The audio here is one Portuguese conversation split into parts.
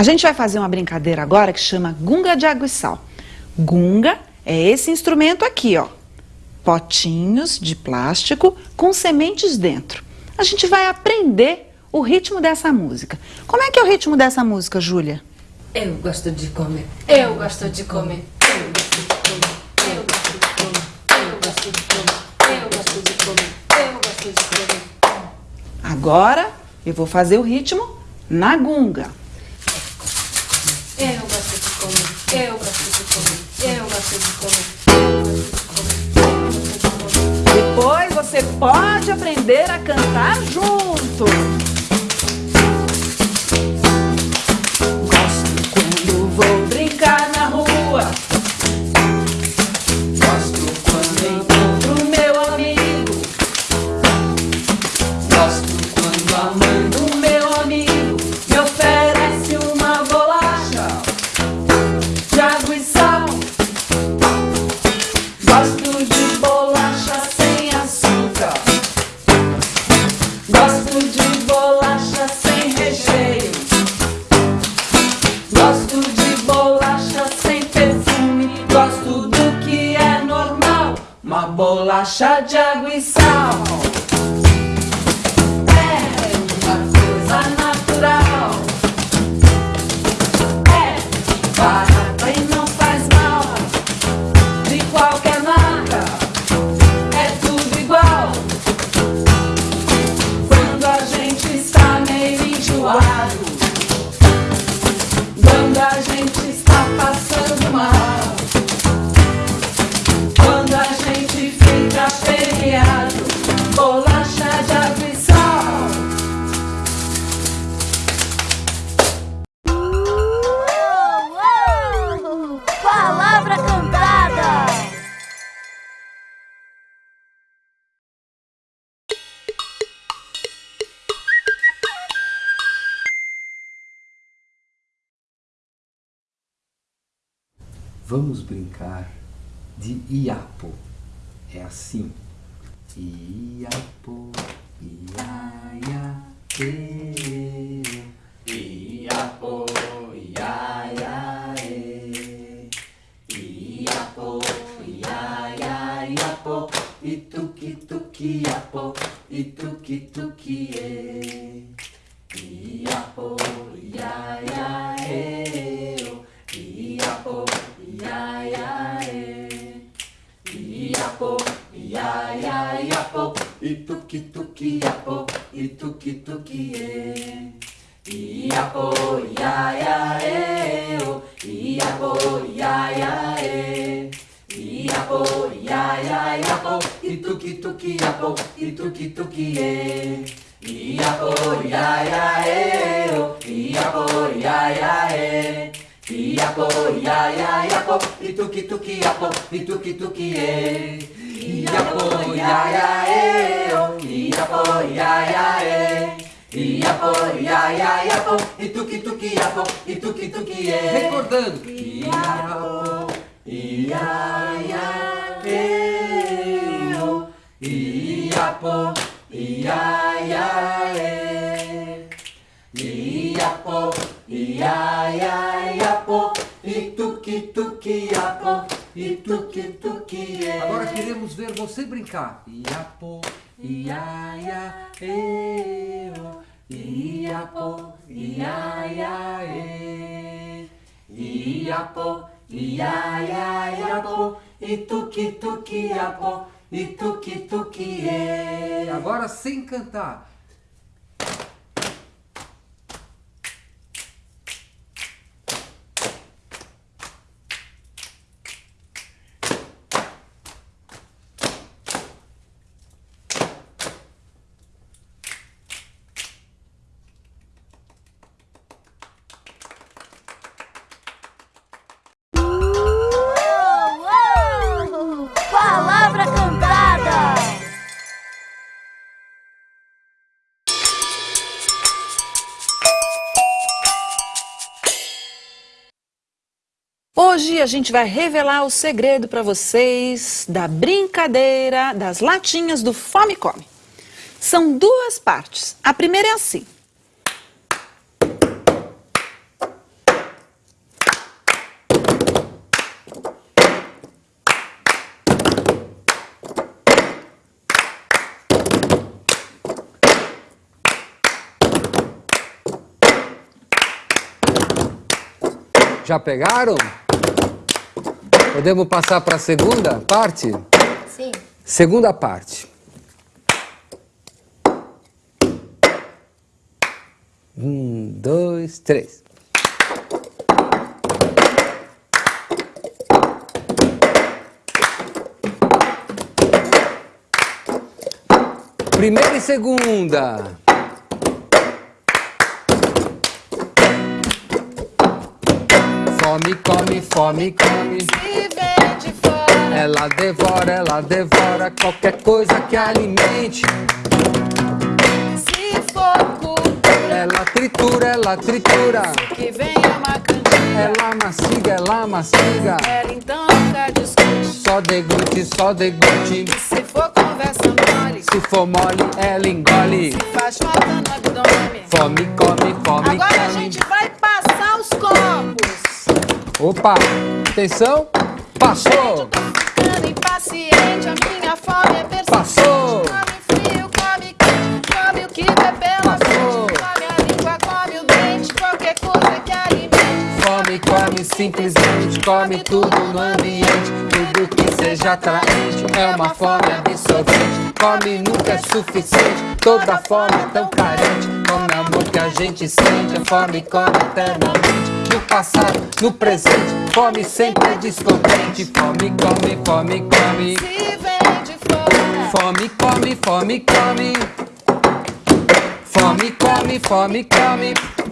A gente vai fazer uma brincadeira agora que chama gunga de água e sal. Gunga é esse instrumento aqui, ó. Potinhos de plástico com sementes dentro. A gente vai aprender o ritmo dessa música. Como é que é o ritmo dessa música, Júlia? Eu gosto de comer. Eu gosto de comer. Eu gosto de comer. Eu gosto de comer. Eu gosto de comer. Eu gosto de comer. Eu gosto de comer. Agora eu vou fazer o ritmo na gunga. Eu gosto de comer. Eu gosto de comer. Eu gosto de comer. Depois você pode aprender a cantar junto. Bolacha de água e sal. Vamos brincar de Iapo. É assim. Iapo, iaia, e. Iapo, iaia, e. Iapo, iaia, iapo. E tuki iapo, e tuki e. Iapo, iaia, e. Iapo, iaia, e. Iapo, iaia, iapo. E tuki tuki iapo, e tuki tuki e. Iapo, iaia, e. Iapo, iaia, e. Iapo, iaia, iapo. E tuki tuki iapo, e tuki tuki e. Iapo, iaia, e. Iapo, iaia, e. Iapo, iaia, iapo, e tuki tuki iapo, e tuki tuki e. Iapo, iaia, e, iapo, iaia, e. Iapo, iaia, iapo, e tuki tuki iapo, e tuki tuki e. Recordando. Iapo, iaia, e, iapo, iaia, e. Iapo, iaia, iapo, e tuki tuki iapo, e tuki tuki e. Agora queremos ver você brincar. Iapo, iaia, e. Iapo, iaia, e. Iapo, iaia, iapo, e tuki tuki iapo, e tuki tuki e. Agora sem cantar. a gente vai revelar o segredo para vocês da brincadeira das latinhas do Fome Come. São duas partes. A primeira é assim. Já pegaram? Podemos passar para a segunda parte? Sim. Segunda parte. Um, dois, três. Primeira e segunda. Fome, come, fome, come. Se vem de fora, Ela devora, ela devora qualquer coisa que alimente. se for cultura, Ela tritura, ela tritura. que vem é uma cantiga. Ela mastiga, ela mastiga. Ela então nunca discute. Só deglute, só deglute. Se for conversa mole, Se for mole, ela engole. faz falta no abdômen. Fome, come, fome, Agora a come. gente vai. Opa, atenção. Passou. Ficando impaciente, a minha fome é. Passou. Come frio, come quente, come o que. Come a língua, come o dente, qualquer coisa que alimente. Fome, come, simplesmente come tudo no ambiente. Tudo que seja atraente é uma fome absorvente. Come nunca é suficiente, toda fome é tão carente. Come amor que a gente sente, a fome come eternamente. No passado, no presente, fome sempre é descontente. Fome, come, fome, come. Se vem de fora, Fome, come, fome, come. Fome, come, fome, come.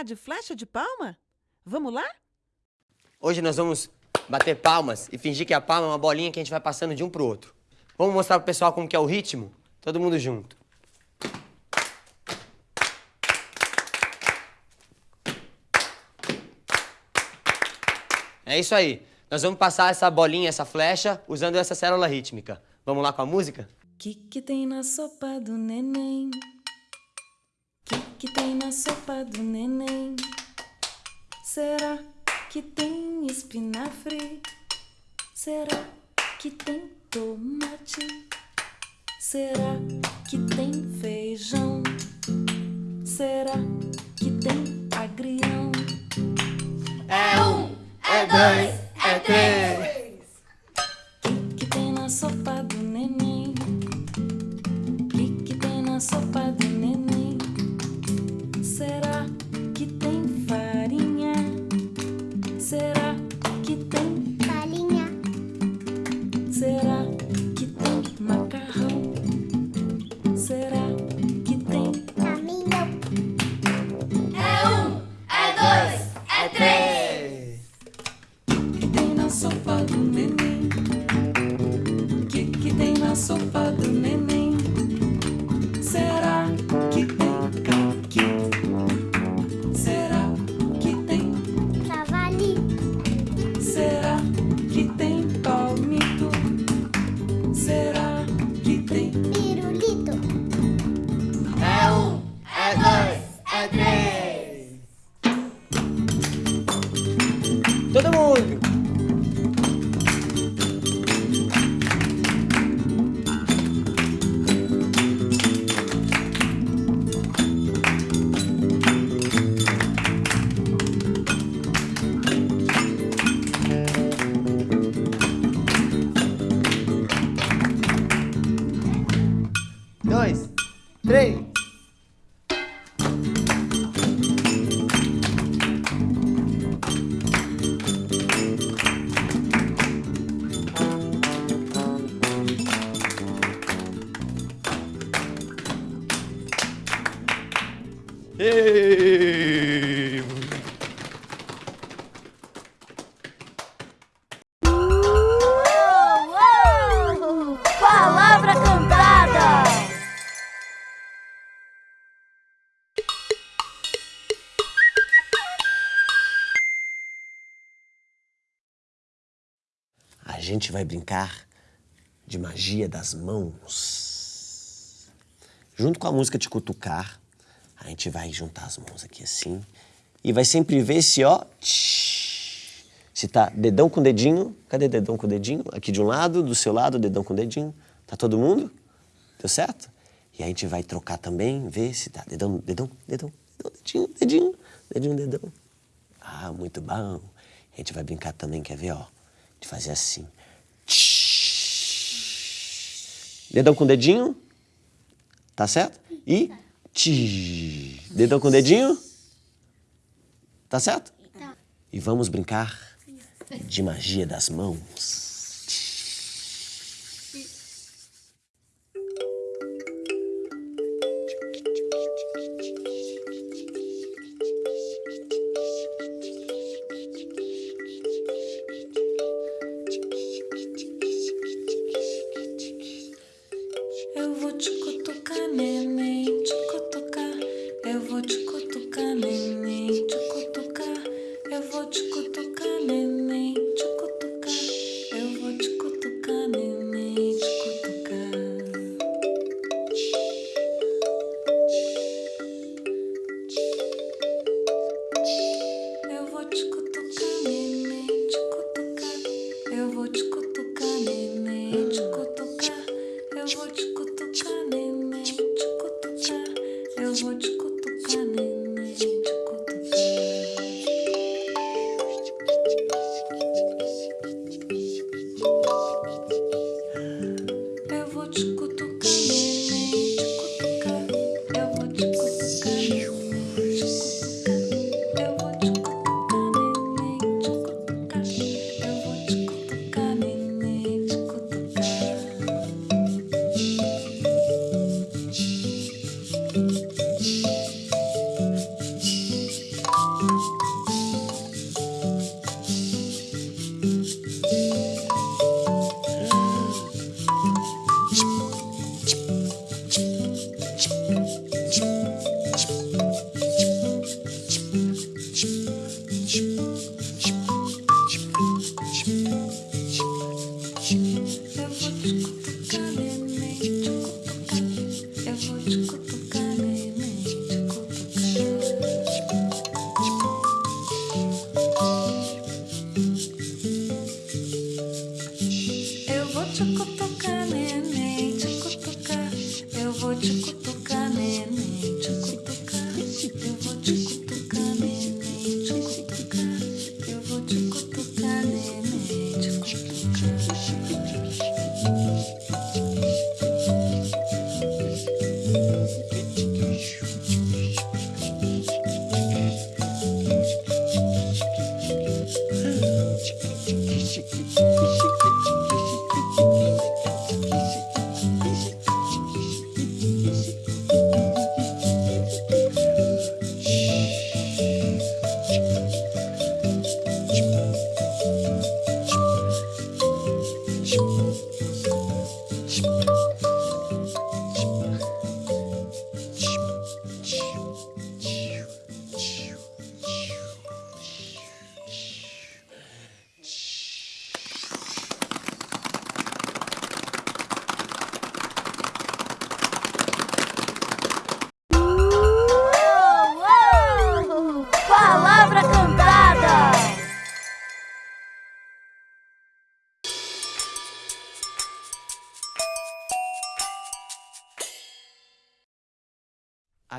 Brincar de flecha de palma? Vamos lá? Hoje nós vamos bater palmas e fingir que a palma é uma bolinha que a gente vai passando de um pro outro. Vamos mostrar pro pessoal como que é o ritmo? Todo mundo junto. É isso aí. Nós vamos passar essa bolinha, essa flecha, usando essa célula rítmica. Vamos lá com a música? Que que tem na sopa do neném? Que tem na sopa do neném? Será que tem espinafre? Será que tem tomate? Será que tem feijão? Será que tem agrião? É um, é dois, é três. Gente vai brincar de magia das mãos. junto com a música de cutucar, a gente vai juntar as mãos aqui assim e vai sempre ver se, ó, se tá dedão com dedinho. Cadê dedão com dedinho? Aqui de um lado, do seu lado, dedão com dedinho. Tá todo mundo? Deu certo? E a gente vai trocar também, ver se tá dedão, dedão, dedão, dedinho, dedinho, dedinho, dedão. Ah, muito bom. A gente vai brincar também, quer ver, ó? De fazer assim. Tsh. Dedão com dedinho. Tá certo? E tch. Dedão com dedinho. Tá certo? E vamos brincar de magia das mãos.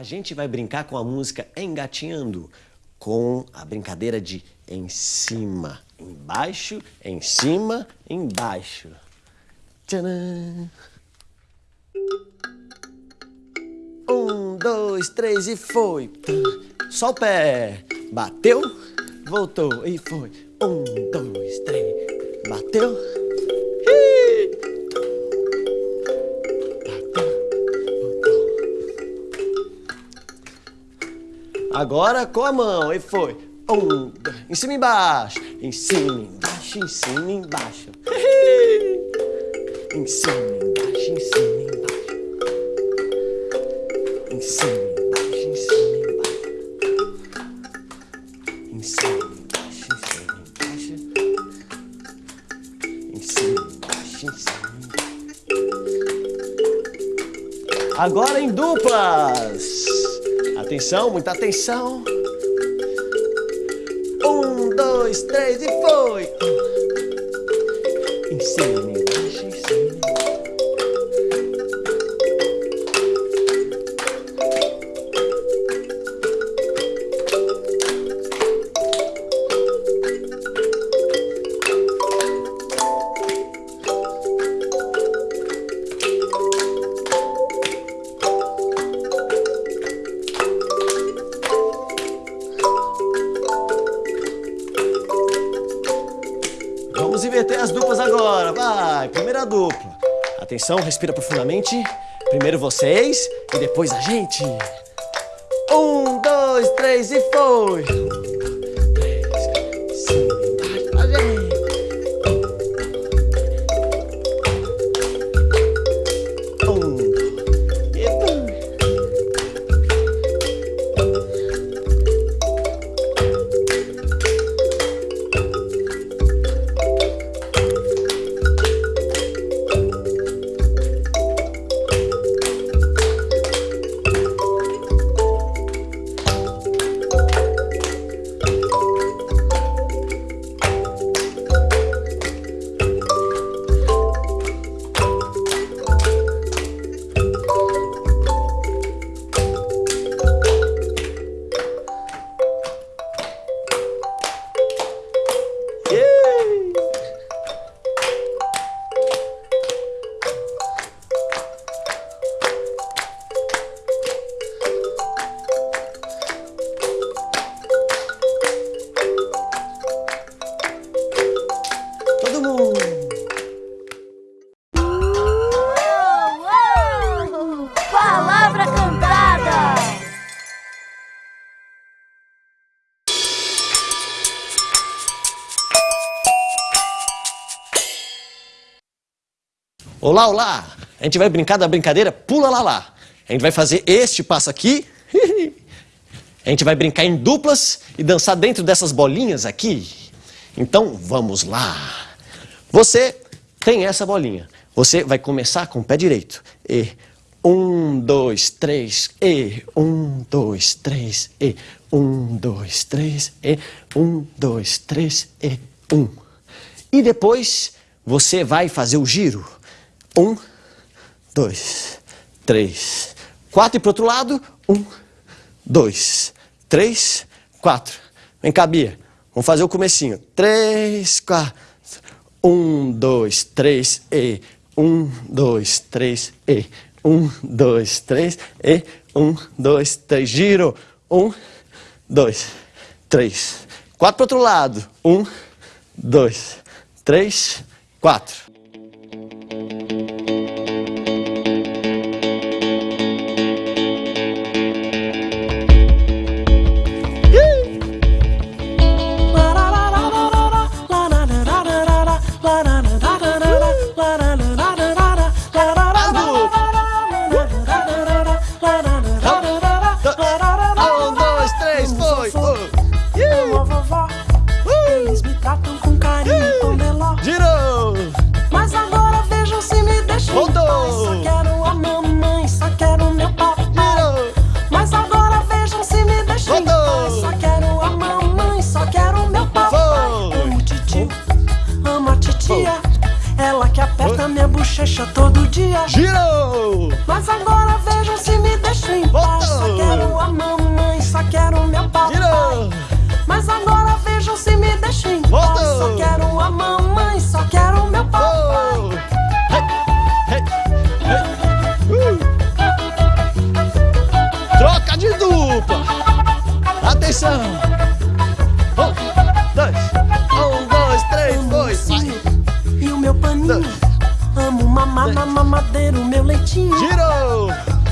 A gente vai brincar com a música Engatinhando, com a brincadeira de em cima, embaixo, em cima, embaixo. Tcharam! Um, dois, três e foi. Só o pé. Bateu, voltou e foi. Um, dois, três. Bateu. Agora com a mão e foi. Um, dois, em cima e embaixo. Em cima, embaixo, em cima, embaixo. Em cima, embaixo, em cima, embaixo. Em cima, embaixo, em cima, embaixo. Em cima, embaixo, em cima, embaixo. Em cima, embaixo, em cima, embaixo. Agora em duplas. Atenção, muita atenção. Um, dois, três e foi. Em Atenção, respira profundamente. Primeiro vocês e depois a gente. Um, dois, três e foi. Olá, olá! A gente vai brincar da brincadeira Pula Lá Lá. A gente vai fazer este passo aqui. A gente vai brincar em duplas e dançar dentro dessas bolinhas aqui. Então, vamos lá. Você tem essa bolinha. Você vai começar com o pé direito. E um, dois, três, e um, dois, três, e um, dois, três, e um, dois, três, e um. E depois você vai fazer o giro. Um, dois, três, quatro. E pro outro lado. Um, dois, três, quatro. Vem cá, Bia. Vamos fazer o comecinho. Três, quatro. Um, dois, três, e. Um, dois, três, e. Um, dois, três, e. Um, dois, três. Giro. Um, dois, três. Quatro pro outro lado. Um, dois, três, quatro. Bochecha todo dia. Girou! Mas agora vejam se me deixam em paz. Só Voltou. quero a mamãe, só quero meu papai. Girou! Mas agora vejam se me deixam em paz. Voltou. Só quero a mamãe, só quero meu papai. Oh! Hey, hey, hey. Uh. Troca de dupla! Atenção! O meu leitinho. Girou!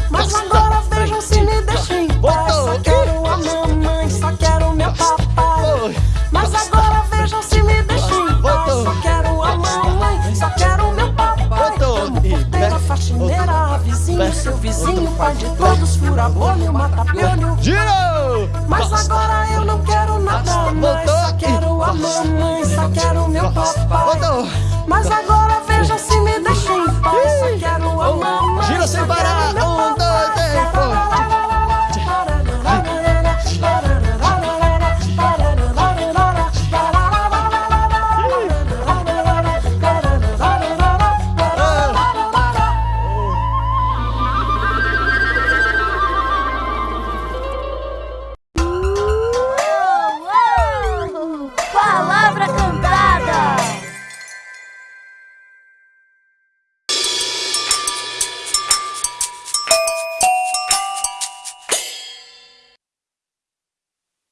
Mas Costa, agora vejam se me deixam em paz. Só quero a mamãe, só quero meu papai. Mas agora vejam se me deixam em paz. Só quero a mamãe, só quero meu papai. E porteira, faxineira, a vizinho, seu vizinho, pai de todos, fura-bolho, mata-piolho. Girou! Mas agora eu não quero nada mais. Só quero a mamãe, só quero meu Costa. papai. Mas agora vejam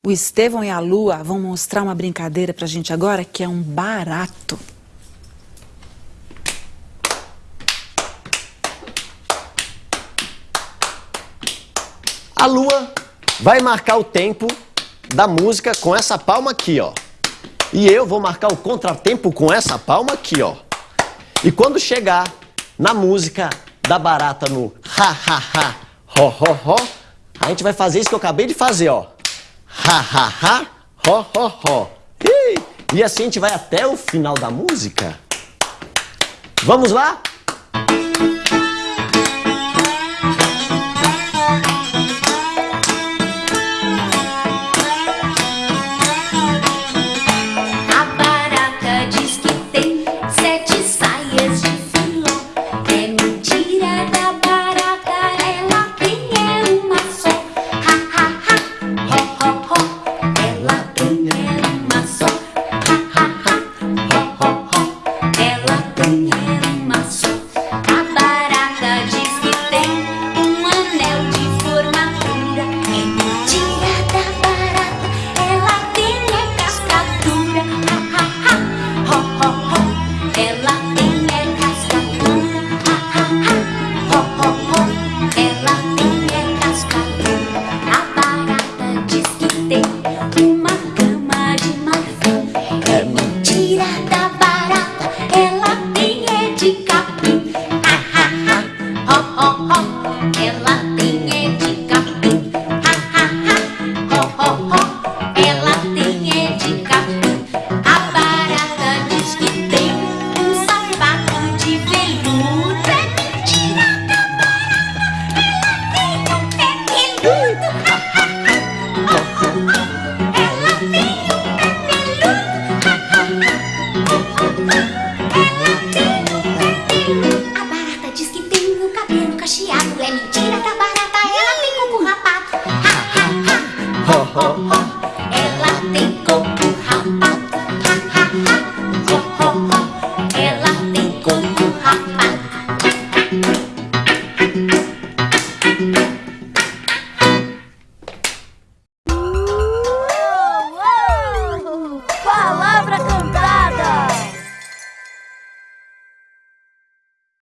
O Estevão e a Lua vão mostrar uma brincadeira pra gente agora que é um barato. A Lua vai marcar o tempo da música com essa palma aqui, ó. E eu vou marcar o contratempo com essa palma aqui, ó. E quando chegar na música da barata no ha ha ha, ho ho ho, a gente vai fazer isso que eu acabei de fazer, ó. Ha ha ha, ho ho ho. Ih, E assim a gente vai até o final da música. Vamos lá?